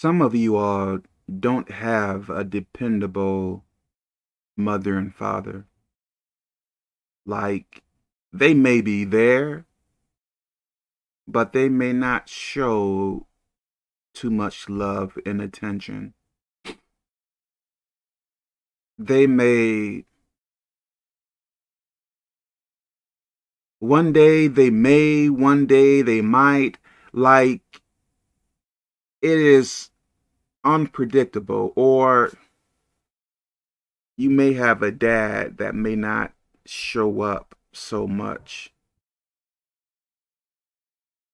Some of you all don't have a dependable mother and father. Like, they may be there, but they may not show too much love and attention. They may one day they may, one day they might, like it is unpredictable or you may have a dad that may not show up so much.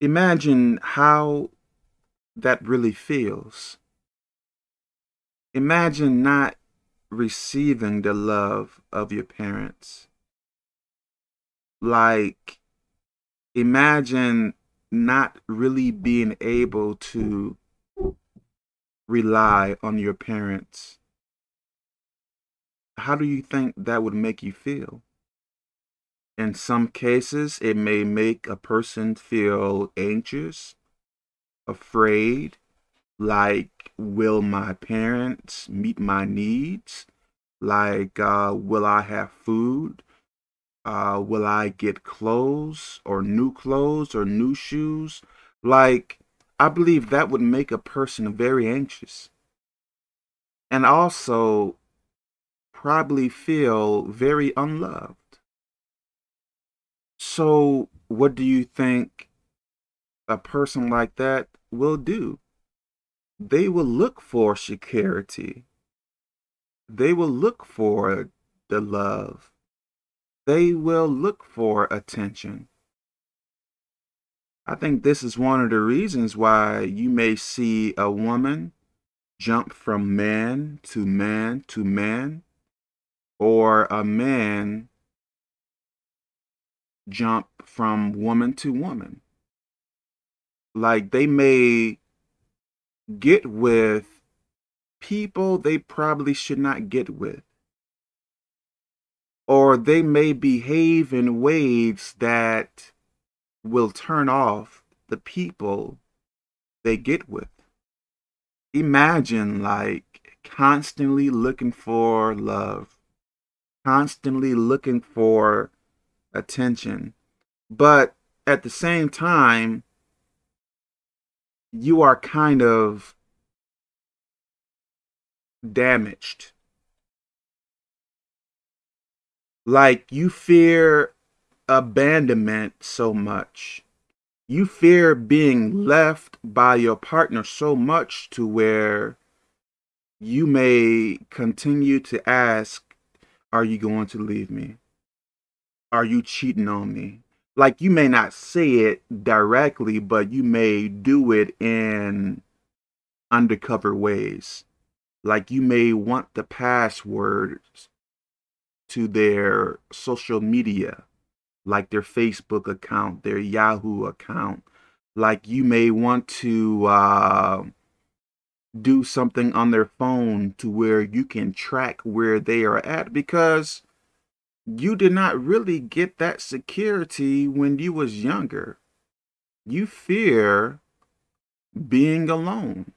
Imagine how that really feels. Imagine not receiving the love of your parents. Like, imagine not really being able to rely on your parents. How do you think that would make you feel? In some cases, it may make a person feel anxious, afraid, like, will my parents meet my needs? Like, uh, will I have food? Uh, will I get clothes or new clothes or new shoes? Like, I believe that would make a person very anxious. And also probably feel very unloved. So, what do you think a person like that will do? They will look for security. They will look for the love. They will look for attention. I think this is one of the reasons why you may see a woman jump from man to man to man, or a man jump from woman to woman. Like they may get with people they probably should not get with. Or they may behave in ways that will turn off the people they get with. Imagine like constantly looking for love, constantly looking for attention, but at the same time, you are kind of damaged. Like you fear abandonment so much. You fear being left by your partner so much to where you may continue to ask, Are you going to leave me? Are you cheating on me? Like you may not say it directly, but you may do it in undercover ways. Like you may want the passwords to their social media like their Facebook account, their Yahoo account. Like you may want to uh, do something on their phone to where you can track where they are at because you did not really get that security when you was younger. You fear being alone.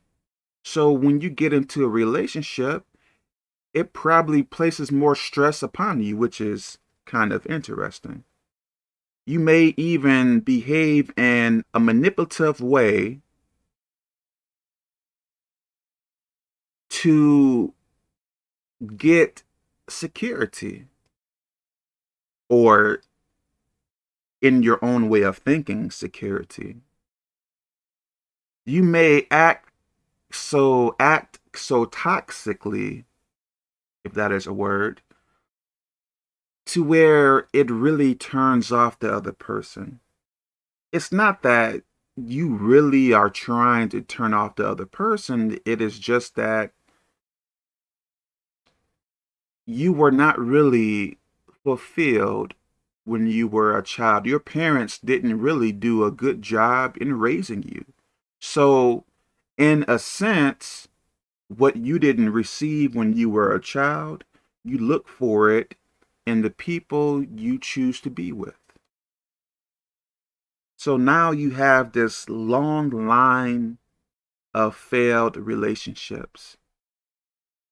So when you get into a relationship, it probably places more stress upon you, which is kind of interesting. You may even behave in a manipulative way to get security or in your own way of thinking security. You may act so act so toxically if that is a word to where it really turns off the other person. It's not that you really are trying to turn off the other person. It is just that you were not really fulfilled when you were a child. Your parents didn't really do a good job in raising you. So, in a sense, what you didn't receive when you were a child, you look for it and the people you choose to be with. So now you have this long line of failed relationships.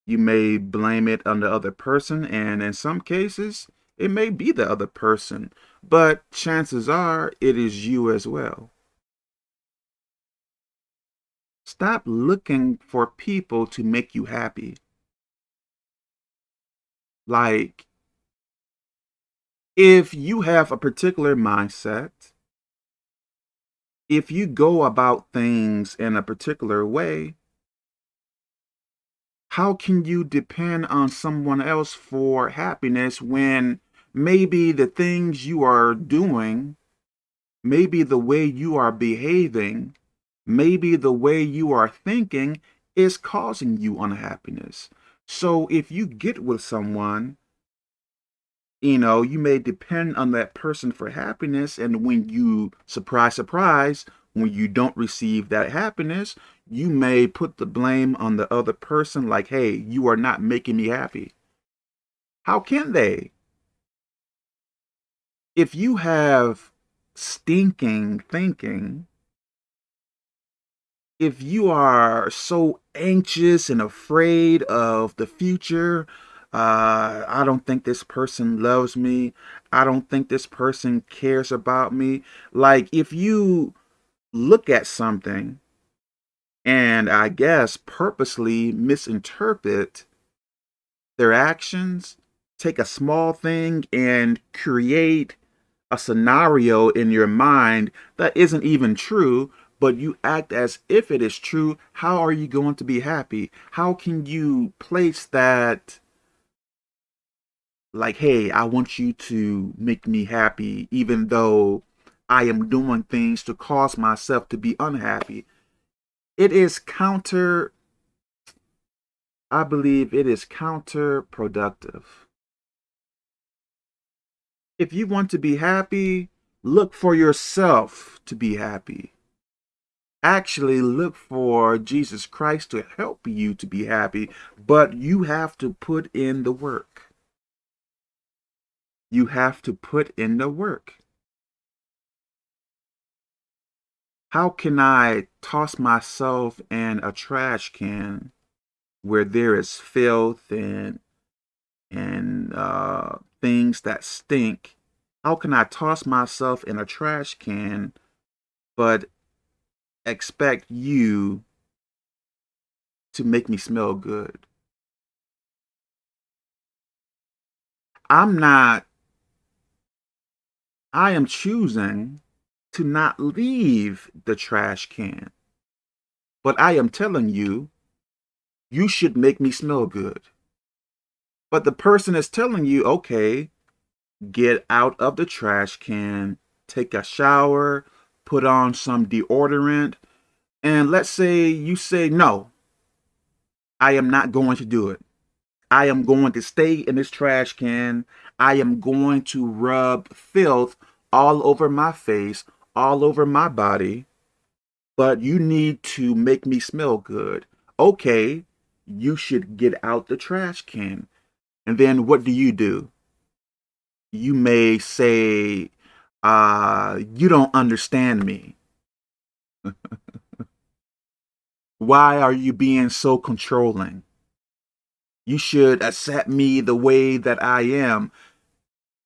You may blame it on the other person, and in some cases, it may be the other person, but chances are it is you as well. Stop looking for people to make you happy. Like, if you have a particular mindset, if you go about things in a particular way, how can you depend on someone else for happiness when maybe the things you are doing, maybe the way you are behaving, maybe the way you are thinking is causing you unhappiness? So if you get with someone you know, you may depend on that person for happiness. And when you, surprise, surprise, when you don't receive that happiness, you may put the blame on the other person like, hey, you are not making me happy. How can they? If you have stinking thinking, if you are so anxious and afraid of the future, uh, I don't think this person loves me. I don't think this person cares about me. Like, if you look at something and I guess purposely misinterpret their actions, take a small thing and create a scenario in your mind that isn't even true, but you act as if it is true, how are you going to be happy? How can you place that like, hey, I want you to make me happy, even though I am doing things to cause myself to be unhappy. It is counter, I believe it is counterproductive. If you want to be happy, look for yourself to be happy. Actually, look for Jesus Christ to help you to be happy, but you have to put in the work you have to put in the work. How can I toss myself in a trash can where there is filth and and uh, things that stink? How can I toss myself in a trash can but expect you to make me smell good? I'm not I am choosing to not leave the trash can. But I am telling you, you should make me smell good. But the person is telling you, okay, get out of the trash can, take a shower, put on some deodorant, and let's say you say, no, I am not going to do it. I am going to stay in this trash can. I am going to rub filth all over my face, all over my body, but you need to make me smell good. Okay, you should get out the trash can. And then what do you do? You may say, uh, you don't understand me. Why are you being so controlling? You should accept me the way that I am.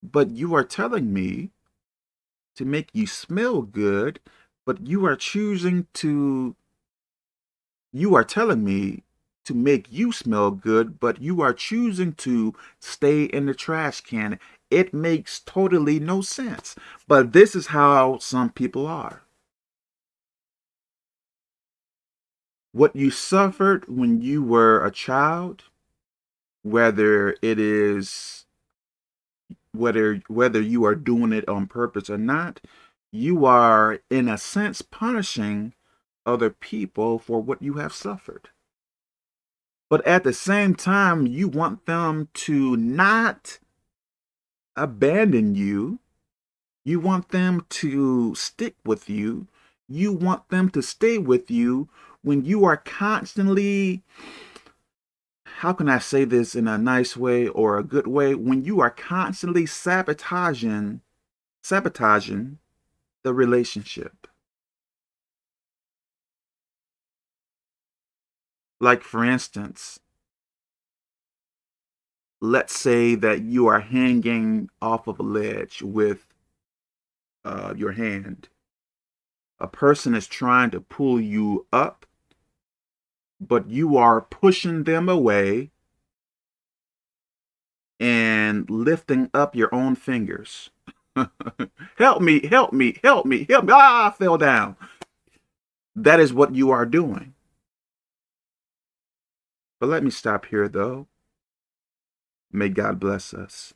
But you are telling me to make you smell good, but you are choosing to, you are telling me to make you smell good, but you are choosing to stay in the trash can. It makes totally no sense. But this is how some people are. What you suffered when you were a child, whether it is whether whether you are doing it on purpose or not, you are in a sense punishing other people for what you have suffered. But at the same time, you want them to not abandon you. You want them to stick with you. You want them to stay with you when you are constantly how can I say this in a nice way or a good way? When you are constantly sabotaging, sabotaging the relationship. Like, for instance, let's say that you are hanging off of a ledge with uh, your hand. A person is trying to pull you up, but you are pushing them away and lifting up your own fingers. help me, help me, help me, help me. Ah, I fell down. That is what you are doing. But let me stop here, though. May God bless us.